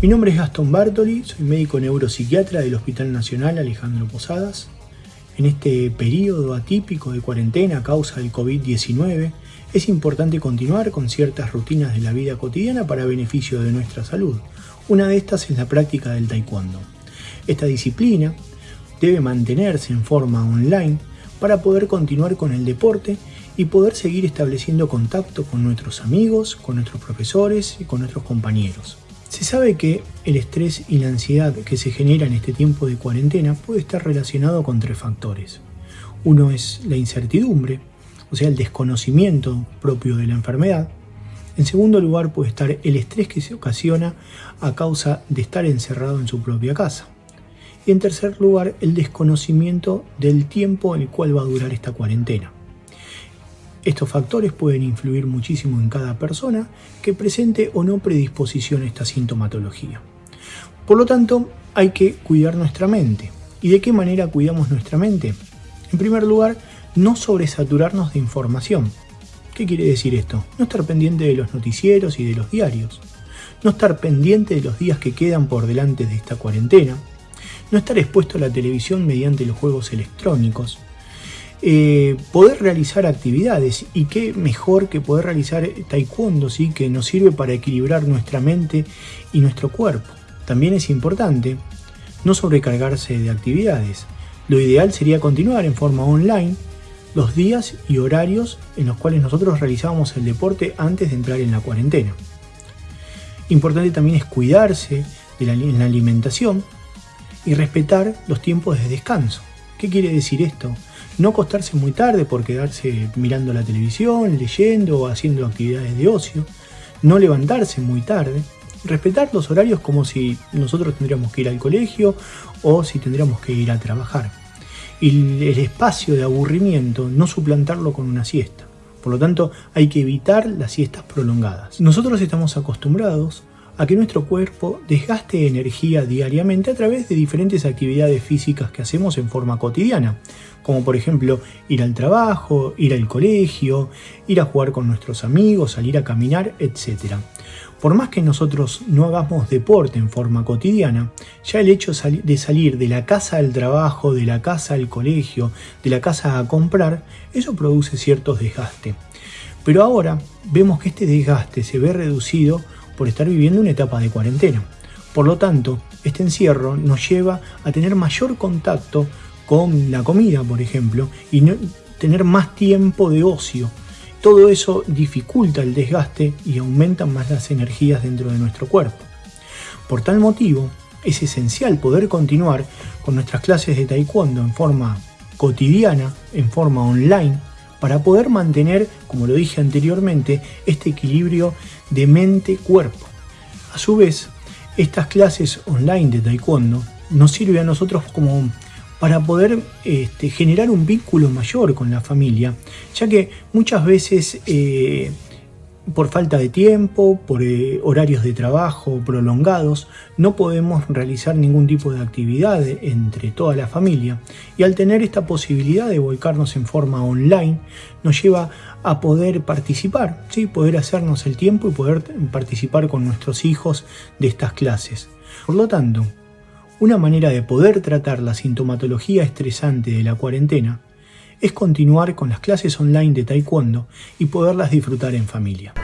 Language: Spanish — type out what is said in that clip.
Mi nombre es Gastón Bartoli, soy médico neuropsiquiatra del Hospital Nacional Alejandro Posadas. En este periodo atípico de cuarentena a causa del COVID-19, es importante continuar con ciertas rutinas de la vida cotidiana para beneficio de nuestra salud. Una de estas es la práctica del taekwondo. Esta disciplina debe mantenerse en forma online para poder continuar con el deporte y poder seguir estableciendo contacto con nuestros amigos, con nuestros profesores y con nuestros compañeros. Se sabe que el estrés y la ansiedad que se genera en este tiempo de cuarentena puede estar relacionado con tres factores. Uno es la incertidumbre, o sea, el desconocimiento propio de la enfermedad. En segundo lugar puede estar el estrés que se ocasiona a causa de estar encerrado en su propia casa. Y en tercer lugar, el desconocimiento del tiempo en el cual va a durar esta cuarentena. Estos factores pueden influir muchísimo en cada persona que presente o no predisposición a esta sintomatología. Por lo tanto, hay que cuidar nuestra mente. ¿Y de qué manera cuidamos nuestra mente? En primer lugar, no sobresaturarnos de información. ¿Qué quiere decir esto? No estar pendiente de los noticieros y de los diarios. No estar pendiente de los días que quedan por delante de esta cuarentena. No estar expuesto a la televisión mediante los juegos electrónicos. Eh, poder realizar actividades y qué mejor que poder realizar taekwondo, ¿sí? que nos sirve para equilibrar nuestra mente y nuestro cuerpo. También es importante no sobrecargarse de actividades. Lo ideal sería continuar en forma online los días y horarios en los cuales nosotros realizábamos el deporte antes de entrar en la cuarentena. Importante también es cuidarse de la, en la alimentación y respetar los tiempos de descanso. ¿Qué quiere decir esto? No acostarse muy tarde por quedarse mirando la televisión, leyendo o haciendo actividades de ocio. No levantarse muy tarde. Respetar los horarios como si nosotros tendríamos que ir al colegio o si tendríamos que ir a trabajar. Y el espacio de aburrimiento no suplantarlo con una siesta. Por lo tanto, hay que evitar las siestas prolongadas. Nosotros estamos acostumbrados a que nuestro cuerpo desgaste energía diariamente a través de diferentes actividades físicas que hacemos en forma cotidiana, como por ejemplo ir al trabajo, ir al colegio, ir a jugar con nuestros amigos, salir a caminar, etc. Por más que nosotros no hagamos deporte en forma cotidiana, ya el hecho de salir de la casa al trabajo, de la casa al colegio, de la casa a comprar, eso produce ciertos desgaste. Pero ahora vemos que este desgaste se ve reducido por estar viviendo una etapa de cuarentena. Por lo tanto, este encierro nos lleva a tener mayor contacto con la comida, por ejemplo, y tener más tiempo de ocio. Todo eso dificulta el desgaste y aumenta más las energías dentro de nuestro cuerpo. Por tal motivo, es esencial poder continuar con nuestras clases de taekwondo en forma cotidiana, en forma online, para poder mantener, como lo dije anteriormente, este equilibrio de mente-cuerpo. A su vez, estas clases online de taekwondo nos sirven a nosotros como para poder este, generar un vínculo mayor con la familia, ya que muchas veces eh, por falta de tiempo, por eh, horarios de trabajo prolongados, no podemos realizar ningún tipo de actividad entre toda la familia y al tener esta posibilidad de volcarnos en forma online nos lleva a poder participar, ¿sí? poder hacernos el tiempo y poder participar con nuestros hijos de estas clases. Por lo tanto, una manera de poder tratar la sintomatología estresante de la cuarentena es continuar con las clases online de Taekwondo y poderlas disfrutar en familia.